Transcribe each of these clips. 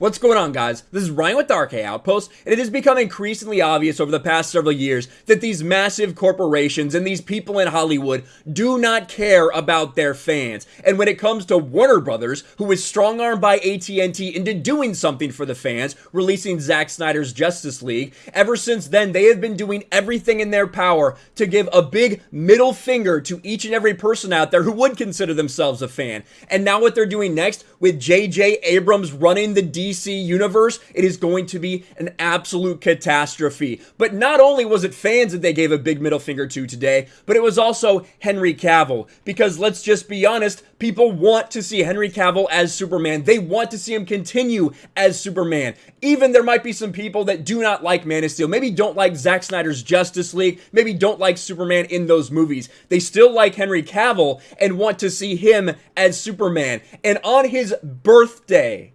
What's going on, guys? This is Ryan with Dark Outpost, and it has become increasingly obvious over the past several years that these massive corporations and these people in Hollywood do not care about their fans. And when it comes to Warner Brothers, who was strong-armed by AT&T into doing something for the fans, releasing Zack Snyder's Justice League, ever since then they have been doing everything in their power to give a big middle finger to each and every person out there who would consider themselves a fan. And now what they're doing next with J.J. Abrams running the D DC universe, it is going to be an absolute catastrophe. But not only was it fans that they gave a big middle finger to today, but it was also Henry Cavill. Because let's just be honest, people want to see Henry Cavill as Superman. They want to see him continue as Superman. Even there might be some people that do not like Man of Steel, maybe don't like Zack Snyder's Justice League, maybe don't like Superman in those movies. They still like Henry Cavill and want to see him as Superman. And on his birthday,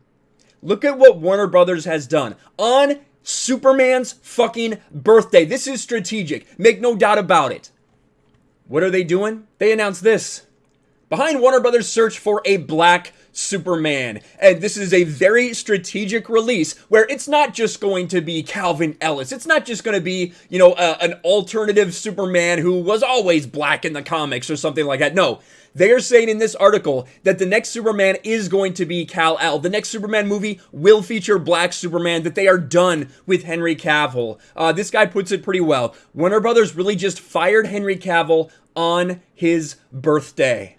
Look at what Warner Brothers has done on Superman's fucking birthday. This is strategic. Make no doubt about it. What are they doing? They announced this. Behind Warner Brothers' search for a black Superman. And this is a very strategic release where it's not just going to be Calvin Ellis. It's not just going to be, you know, an alternative Superman who was always black in the comics or something like that. No. They are saying in this article that the next Superman is going to be Kal-El. The next Superman movie will feature Black Superman, that they are done with Henry Cavill. Uh, this guy puts it pretty well. Warner Brothers really just fired Henry Cavill on his birthday.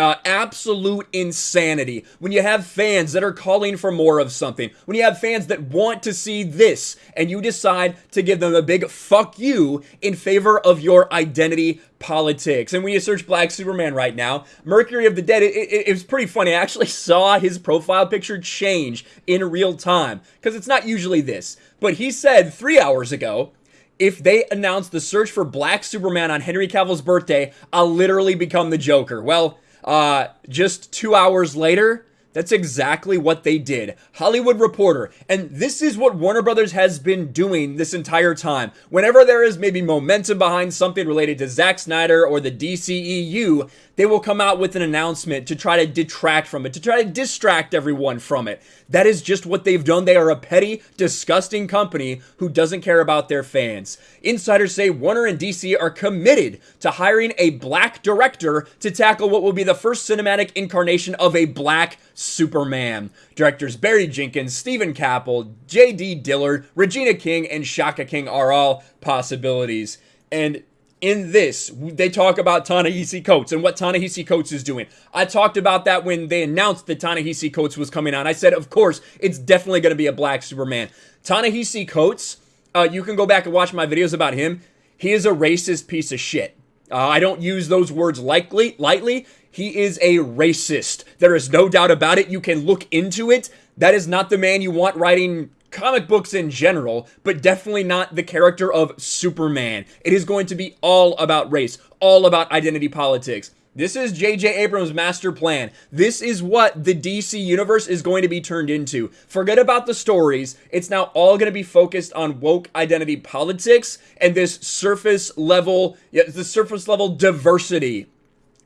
Uh, absolute insanity. When you have fans that are calling for more of something, when you have fans that want to see this, and you decide to give them a big fuck you in favor of your identity politics. And when you search Black Superman right now, Mercury of the Dead, it, it, it was pretty funny. I actually saw his profile picture change in real time because it's not usually this. But he said three hours ago if they announce the search for Black Superman on Henry Cavill's birthday, I'll literally become the Joker. Well, uh, just two hours later, that's exactly what they did. Hollywood Reporter. And this is what Warner Brothers has been doing this entire time. Whenever there is maybe momentum behind something related to Zack Snyder or the DCEU, they will come out with an announcement to try to detract from it, to try to distract everyone from it. That is just what they've done. They are a petty, disgusting company who doesn't care about their fans. Insiders say Warner and DC are committed to hiring a black director to tackle what will be the first cinematic incarnation of a black Superman. Directors Barry Jenkins, Steven Caple, J.D. Dillard, Regina King, and Shaka King are all possibilities. And in this, they talk about Ta-Nehisi Coates and what Ta-Nehisi Coates is doing. I talked about that when they announced that Ta-Nehisi Coates was coming on. I said, of course, it's definitely going to be a black Superman. Ta-Nehisi Coates, uh, you can go back and watch my videos about him. He is a racist piece of shit. Uh, I don't use those words lightly. Lightly, he is a racist. There is no doubt about it. You can look into it. That is not the man you want writing comic books in general, but definitely not the character of Superman. It is going to be all about race, all about identity politics. This is J.J. Abrams' master plan. This is what the DC universe is going to be turned into. Forget about the stories. It's now all going to be focused on woke identity politics and this surface level, yeah, the surface level diversity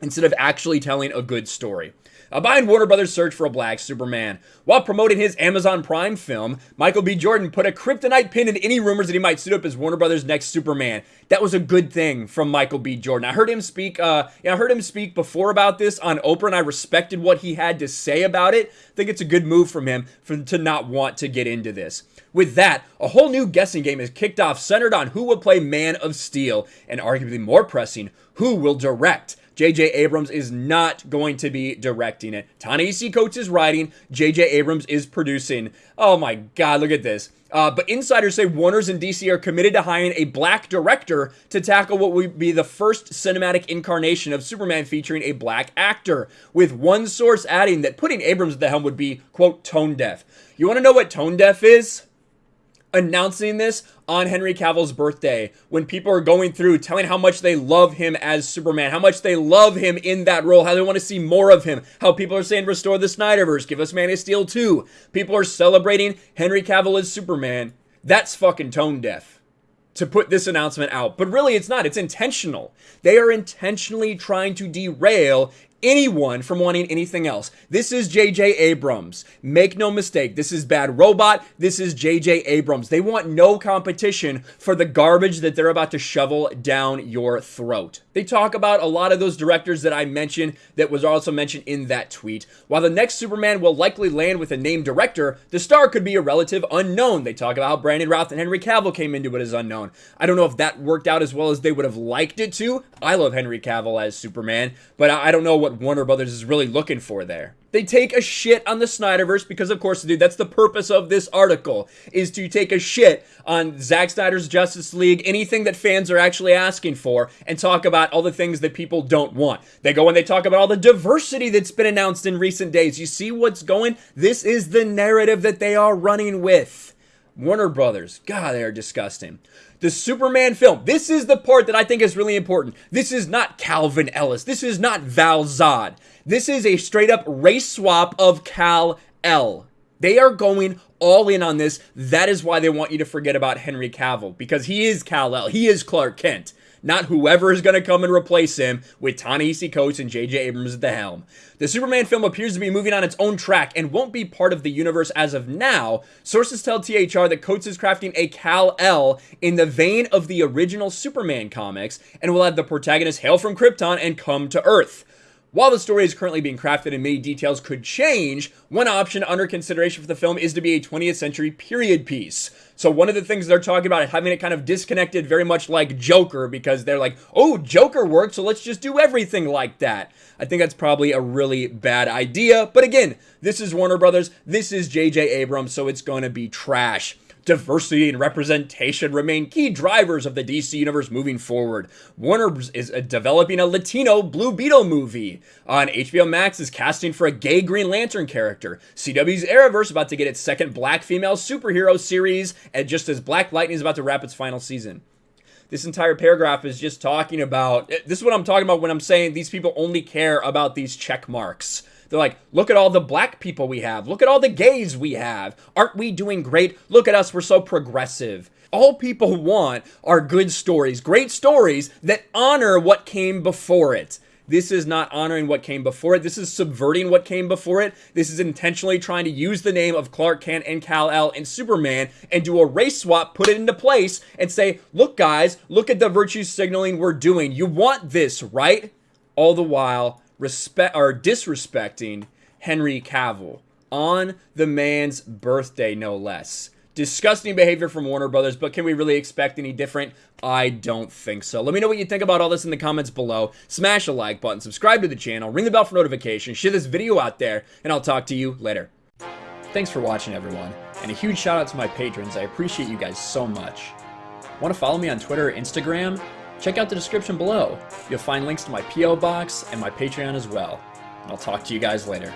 instead of actually telling a good story. A behind Warner Brothers' search for a black Superman. While promoting his Amazon Prime film, Michael B. Jordan put a kryptonite pin in any rumors that he might suit up as Warner Brothers' next Superman. That was a good thing from Michael B. Jordan. I heard him speak. Uh, yeah, I heard him speak before about this on Oprah, and I respected what he had to say about it. I think it's a good move from him for to not want to get into this. With that, a whole new guessing game is kicked off centered on who will play Man of Steel, and arguably more pressing, who will direct. J.J. Abrams is not going to be directing it. Ta-Nehisi Coates is writing. J.J. Abrams is producing. Oh my God, look at this. Uh, but insiders say Warner's and DC are committed to hiring a black director to tackle what would be the first cinematic incarnation of Superman featuring a black actor, with one source adding that putting Abrams at the helm would be, quote, tone deaf. You want to know what tone deaf is? Announcing this on Henry Cavill's birthday when people are going through telling how much they love him as Superman, how much they love him in that role, how they want to see more of him, how people are saying restore the Snyderverse, give us Man of Steel 2. People are celebrating Henry Cavill as Superman. That's fucking tone deaf to put this announcement out. But really, it's not. It's intentional. They are intentionally trying to derail anyone from wanting anything else. This is J.J. Abrams. Make no mistake, this is Bad Robot. This is J.J. Abrams. They want no competition for the garbage that they're about to shovel down your throat. They talk about a lot of those directors that I mentioned that was also mentioned in that tweet. While the next Superman will likely land with a named director, the star could be a relative unknown. They talk about how Brandon Routh and Henry Cavill came into it as unknown. I don't know if that worked out as well as they would have liked it to. I love Henry Cavill as Superman, but I don't know what Warner Brothers is really looking for there. They take a shit on the Snyderverse because, of course, dude, that's the purpose of this article is to take a shit on Zack Snyder's Justice League, anything that fans are actually asking for, and talk about all the things that people don't want. They go and they talk about all the diversity that's been announced in recent days. You see what's going? This is the narrative that they are running with. Warner Brothers, God, they are disgusting. The Superman film. This is the part that I think is really important. This is not Calvin Ellis. This is not Val Zod. This is a straight up race swap of Kal El. They are going all in on this. That is why they want you to forget about Henry Cavill because he is Kal El. He is Clark Kent not whoever is going to come and replace him with Ta-Nehisi Coates and J.J. Abrams at the helm. The Superman film appears to be moving on its own track and won't be part of the universe as of now. Sources tell THR that Coates is crafting a Kal-El in the vein of the original Superman comics and will have the protagonist hail from Krypton and come to Earth. While the story is currently being crafted and many details could change, one option under consideration for the film is to be a 20th century period piece. So one of the things they're talking about is having it kind of disconnected very much like Joker because they're like, oh, Joker worked, so let's just do everything like that. I think that's probably a really bad idea. But again, this is Warner Brothers, this is J.J. Abrams, so it's going to be trash diversity and representation remain key drivers of the DC universe moving forward. Warner is uh, developing a Latino Blue Beetle movie. On HBO Max is casting for a gay Green Lantern character. CW's Arrowverse about to get its second black female superhero series, and just as Black Lightning is about to wrap its final season. This entire paragraph is just talking about eh, this is what I'm talking about when I'm saying these people only care about these check marks. They're like, look at all the black people we have. Look at all the gays we have. Aren't we doing great? Look at us. We're so progressive. All people want are good stories, great stories that honor what came before it. This is not honoring what came before it. This is subverting what came before it. This is intentionally trying to use the name of Clark Kent and Kal-El and Superman and do a race swap, put it into place, and say, look, guys, look at the virtue signaling we're doing. You want this, right? All the while, respect or disrespecting Henry Cavill on the man's birthday, no less. Disgusting behavior from Warner Brothers, but can we really expect any different? I don't think so. Let me know what you think about all this in the comments below. Smash a like button, subscribe to the channel, ring the bell for notifications, share this video out there, and I'll talk to you later. Thanks for watching, everyone, and a huge shout out to my patrons. I appreciate you guys so much. Want to follow me on Twitter or Instagram? Check out the description below. You'll find links to my P.O. Box and my Patreon as well. And I'll talk to you guys later.